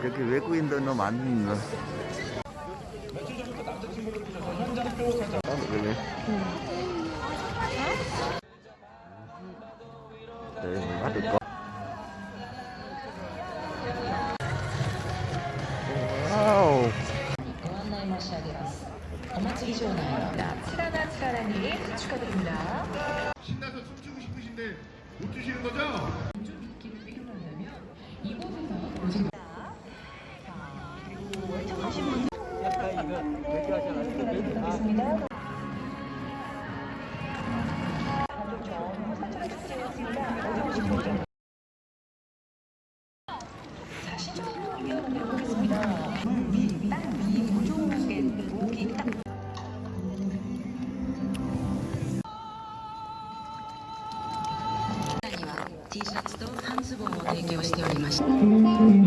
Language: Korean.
그렇게 외국인도 너무 많네. 아, 그래. 네, 맞을 거. 와우. 엄마치기 좋은 아이입니다. 칠하나 칠하나님 축하드립니다. 신나서 춤추고 싶으신데 못 추시는 거죠? T シャツと半ズボンを提供しておりました。